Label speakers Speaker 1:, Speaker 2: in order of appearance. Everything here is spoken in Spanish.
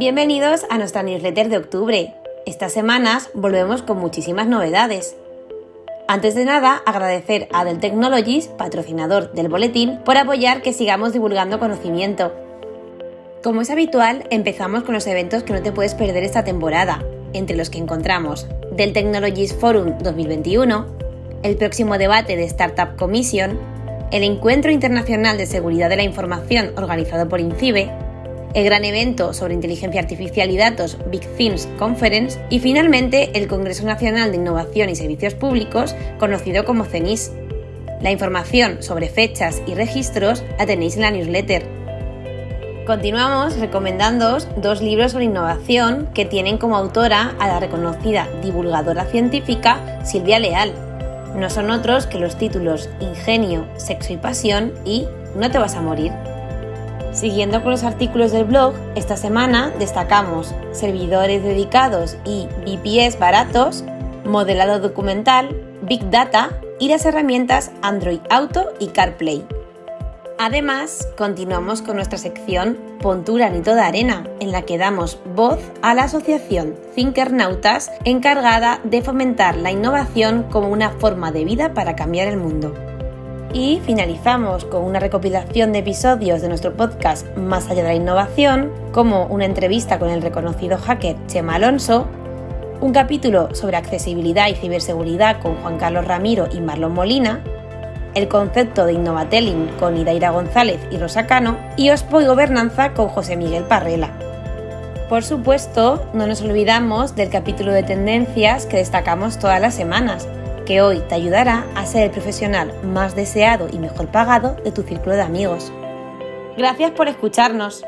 Speaker 1: Bienvenidos a nuestra newsletter de octubre. Estas semanas volvemos con muchísimas novedades. Antes de nada, agradecer a Dell Technologies, patrocinador del boletín, por apoyar que sigamos divulgando conocimiento. Como es habitual, empezamos con los eventos que no te puedes perder esta temporada, entre los que encontramos Dell Technologies Forum 2021, el próximo debate de Startup Commission, el Encuentro Internacional de Seguridad de la Información organizado por INCIBE, el gran evento sobre inteligencia artificial y datos Big Things Conference y finalmente el Congreso Nacional de Innovación y Servicios Públicos, conocido como CENIS. La información sobre fechas y registros la tenéis en la newsletter. Continuamos recomendándoos dos libros sobre innovación que tienen como autora a la reconocida divulgadora científica Silvia Leal. No son otros que los títulos Ingenio, Sexo y Pasión y No te vas a morir. Siguiendo con los artículos del blog, esta semana destacamos servidores dedicados y VPS baratos, modelado documental, Big Data y las herramientas Android Auto y CarPlay. Además, continuamos con nuestra sección Pon tu granito de arena, en la que damos voz a la asociación Thinkernautas encargada de fomentar la innovación como una forma de vida para cambiar el mundo. Y finalizamos con una recopilación de episodios de nuestro podcast Más allá de la innovación, como una entrevista con el reconocido hacker Chema Alonso, un capítulo sobre accesibilidad y ciberseguridad con Juan Carlos Ramiro y Marlon Molina, el concepto de Innovatelling con Idaira González y Rosa Cano y Ospo y Gobernanza con José Miguel Parrela. Por supuesto, no nos olvidamos del capítulo de tendencias que destacamos todas las semanas, que hoy te ayudará a ser el profesional más deseado y mejor pagado de tu círculo de amigos. Gracias por escucharnos.